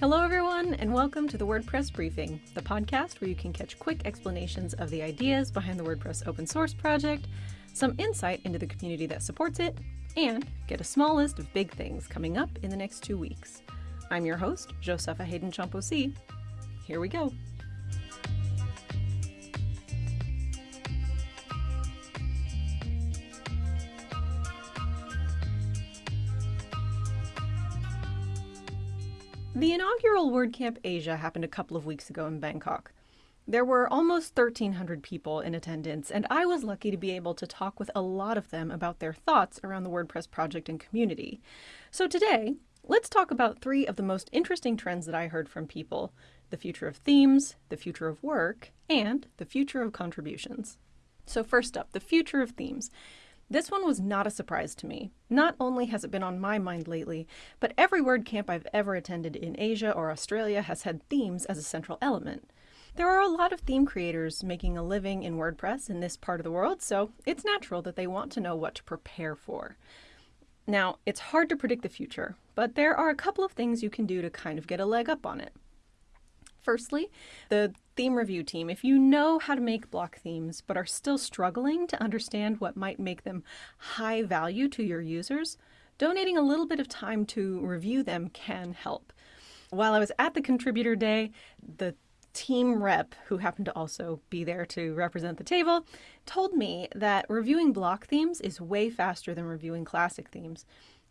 Hello, everyone, and welcome to the WordPress Briefing, the podcast where you can catch quick explanations of the ideas behind the WordPress open source project, some insight into the community that supports it, and get a small list of big things coming up in the next two weeks. I'm your host, Josepha Haden Chomphosy. Here we go. The inaugural WordCamp Asia happened a couple of weeks ago in Bangkok. There were almost 1,300 people in attendance, and I was lucky to be able to talk with a lot of them about their thoughts around the WordPress project and community. So today, let's talk about three of the most interesting trends that I heard from people the future of themes, the future of work, and the future of contributions. So, first up, the future of themes. This one was not a surprise to me. Not only has it been on my mind lately, but every WordCamp I've ever attended in Asia or Australia has had themes as a central element. There are a lot of theme creators making a living in WordPress in this part of the world, so it's natural that they want to know what to prepare for. Now, it's hard to predict the future, but there are a couple of things you can do to kind of get a leg up on it. Firstly, the theme review team, if you know how to make block themes but are still struggling to understand what might make them high value to your users, donating a little bit of time to review them can help. While I was at the contributor day, the team rep, who happened to also be there to represent the table, told me that reviewing block themes is way faster than reviewing classic themes.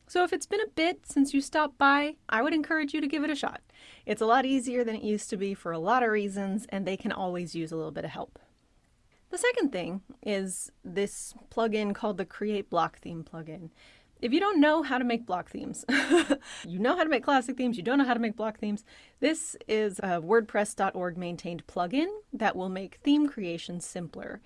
So if it's been a bit since you stopped by, I would encourage you to give it a shot. It's a lot easier than it used to be for a lot of reasons, and they can always use a little bit of help. The second thing is this plugin called the Create Block Theme plugin. If you don't know how to make block themes, you know how to make classic themes, you don't know how to make block themes, this is a WordPress.org maintained plugin that will make theme creation simpler.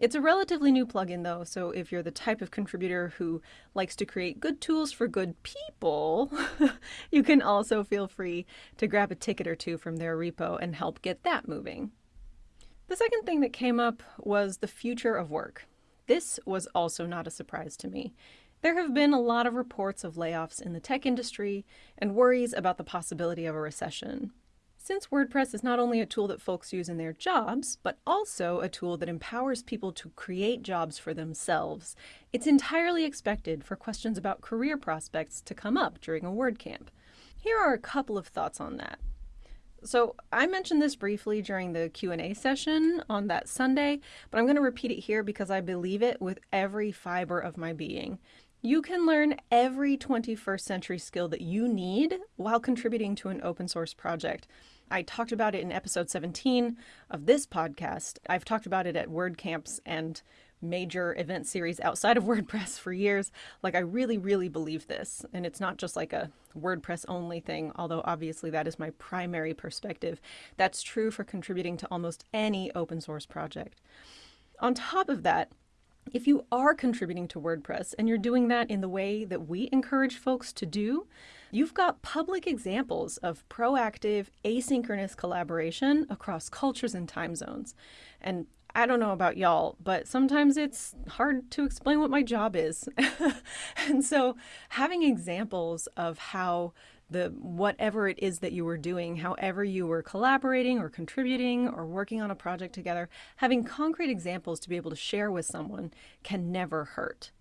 It's a relatively new plugin though, so if you're the type of contributor who likes to create good tools for good people, you can also feel free to grab a ticket or two from their repo and help get that moving. The second thing that came up was the future of work. This was also not a surprise to me. There have been a lot of reports of layoffs in the tech industry and worries about the possibility of a recession. Since WordPress is not only a tool that folks use in their jobs, but also a tool that empowers people to create jobs for themselves, it's entirely expected for questions about career prospects to come up during a WordCamp. Here are a couple of thoughts on that. So I mentioned this briefly during the Q&A session on that Sunday, but I'm going to repeat it here because I believe it with every fiber of my being. You can learn every 21st century skill that you need while contributing to an open source project. I talked about it in episode 17 of this podcast. I've talked about it at WordCamps and major event series outside of WordPress for years. Like, I really, really believe this. And it's not just like a WordPress only thing, although obviously that is my primary perspective. That's true for contributing to almost any open source project. On top of that, if you are contributing to WordPress and you're doing that in the way that we encourage folks to do, you've got public examples of proactive, asynchronous collaboration across cultures and time zones. And I don't know about y'all, but sometimes it's hard to explain what my job is. and so having examples of how the whatever it is that you were doing, however you were collaborating or contributing or working on a project together, having concrete examples to be able to share with someone can never hurt.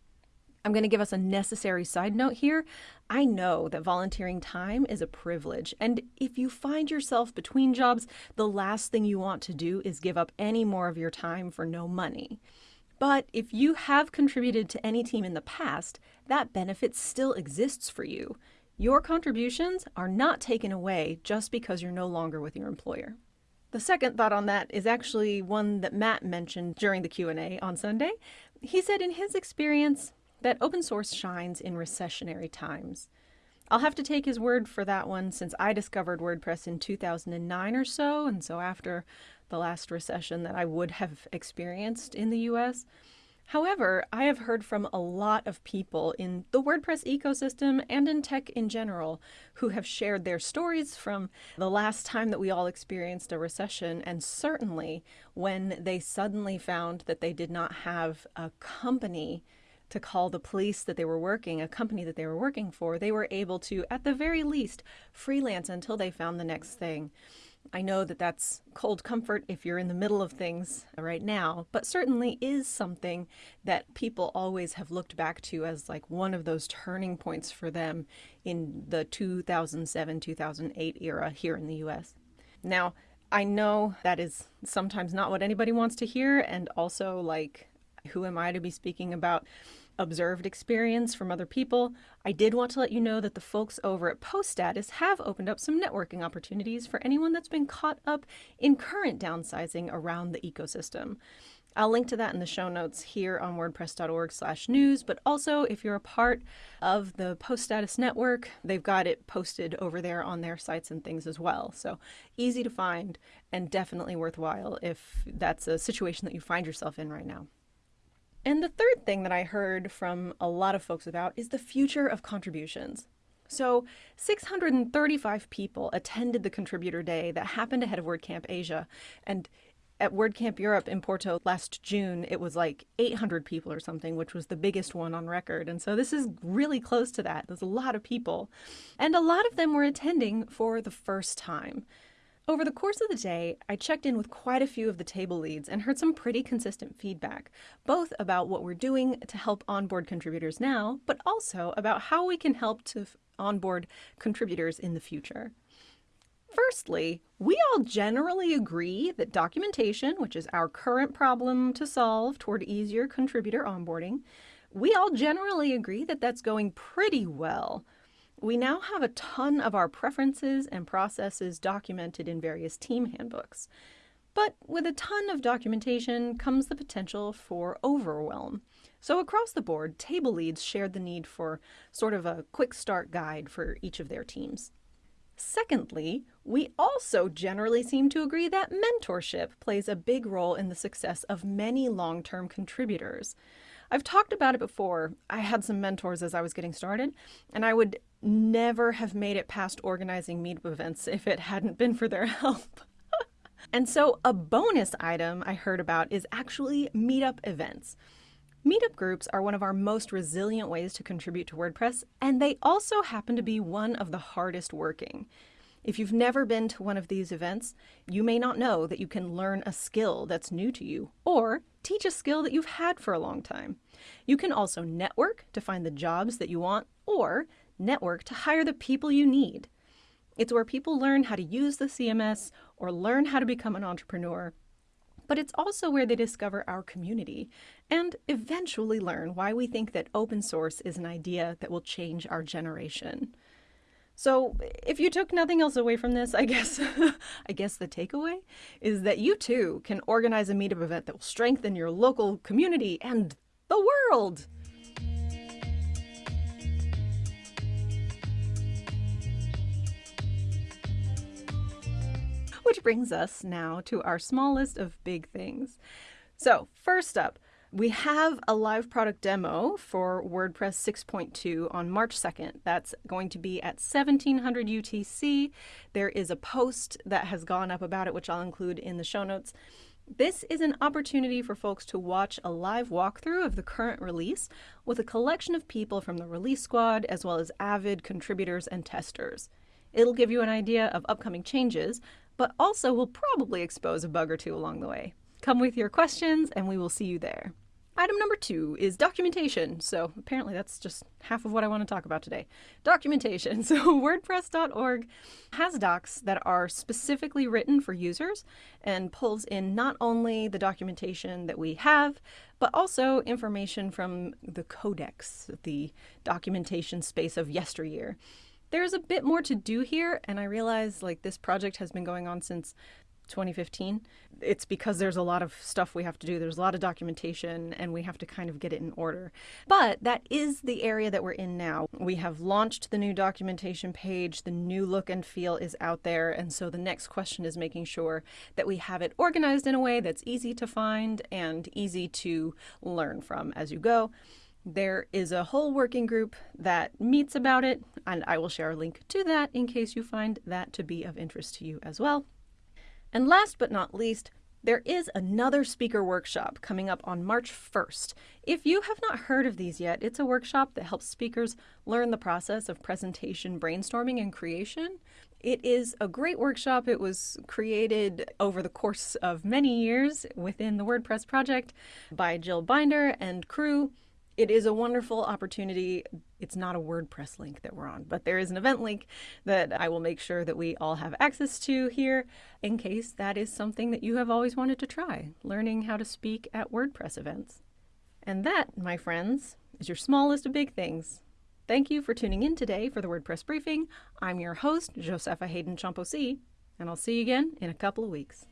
I'm going to give us a necessary side note here. I know that volunteering time is a privilege, and if you find yourself between jobs, the last thing you want to do is give up any more of your time for no money. But if you have contributed to any team in the past, that benefit still exists for you. Your contributions are not taken away just because you're no longer with your employer. The second thought on that is actually one that Matt mentioned during the Q&A on Sunday. He said in his experience that open source shines in recessionary times. I'll have to take his word for that one since I discovered WordPress in 2009 or so, and so after the last recession that I would have experienced in the US. However, I have heard from a lot of people in the WordPress ecosystem and in tech in general who have shared their stories from the last time that we all experienced a recession, and certainly when they suddenly found that they did not have a company to call the police that they were working, a company that they were working for, they were able to, at the very least, freelance until they found the next thing. I know that that's cold comfort if you're in the middle of things right now, but certainly is something that people always have looked back to as like one of those turning points for them in the 2007 2008 era here in the US. Now, I know that is sometimes not what anybody wants to hear, and also like who am I to be speaking about observed experience from other people? I did want to let you know that the folks over at Post Status have opened up some networking opportunities for anyone that's been caught up in current downsizing around the ecosystem. I'll link to that in the show notes here on wordpress.org slash news, but also if you're a part of the Post Status Network, they've got it posted over there on their sites and things as well. So easy to find and definitely worthwhile if that's a situation that you find yourself in right now. And the third thing that I heard from a lot of folks about is the future of contributions. So, 635 people attended the contributor day that happened ahead of WordCamp Asia. And at WordCamp Europe in Porto last June, it was like 800 people or something, which was the biggest one on record. And so this is really close to that. There's a lot of people. And a lot of them were attending for the first time. Over the course of the day, I checked in with quite a few of the table leads and heard some pretty consistent feedback, both about what we're doing to help onboard contributors now, but also about how we can help to onboard contributors in the future. Firstly, we all generally agree that documentation, which is our current problem to solve toward easier contributor onboarding, we all generally agree that that's going pretty well. We now have a ton of our preferences and processes documented in various team handbooks. But with a ton of documentation comes the potential for overwhelm. So across the board, table leads shared the need for sort of a quick start guide for each of their teams. Secondly, we also generally seem to agree that mentorship plays a big role in the success of many long-term contributors. I've talked about it before. I had some mentors as I was getting started, and I would never have made it past organizing meetup events if it hadn't been for their help. and so, a bonus item I heard about is actually meetup events. Meetup groups are one of our most resilient ways to contribute to WordPress, and they also happen to be one of the hardest working. If you've never been to one of these events, you may not know that you can learn a skill that's new to you, or teach a skill that you've had for a long time. You can also network to find the jobs that you want, or network to hire the people you need. It's where people learn how to use the CMS or learn how to become an entrepreneur. But it's also where they discover our community and eventually learn why we think that open source is an idea that will change our generation. So, if you took nothing else away from this, I guess I guess the takeaway is that you too can organize a meetup event that will strengthen your local community and the world. Which brings us now to our smallest of big things. So, first up, we have a live product demo for WordPress 6.2 on March 2nd. That's going to be at 1700 UTC. There is a post that has gone up about it, which I'll include in the show notes. This is an opportunity for folks to watch a live walkthrough of the current release with a collection of people from the release squad as well as avid contributors and testers. It'll give you an idea of upcoming changes, but also will probably expose a bug or two along the way. Come with your questions and we will see you there. Item number two is documentation. So apparently that's just half of what I want to talk about today. Documentation. So WordPress.org has docs that are specifically written for users and pulls in not only the documentation that we have, but also information from the codex, the documentation space of yesteryear. There's a bit more to do here, and I realize like this project has been going on since 2015. It's because there's a lot of stuff we have to do. There's a lot of documentation and we have to kind of get it in order. But that is the area that we're in now. We have launched the new documentation page. The new look and feel is out there. And so the next question is making sure that we have it organized in a way that's easy to find and easy to learn from as you go. There is a whole working group that meets about it, and I will share a link to that in case you find that to be of interest to you as well. And last but not least, There is another speaker workshop coming up on March 1st. If you have not heard of these yet, it's a workshop that helps speakers learn the process of presentation brainstorming and creation. It is a great workshop. It was created over the course of many years within the WordPress project by Jill Binder and crew. It is a wonderful opportunity. It's not a WordPress link that we're on, but there is an event link that I will make sure that we all have access to here in case that is something that you have always wanted to try, learning how to speak at WordPress events. And that, my friends, is your smallest of big things. Thank you for tuning in today for the WordPress briefing. I'm your host, Josepha Haden Chomphosy, and I'll see you again in a couple of weeks.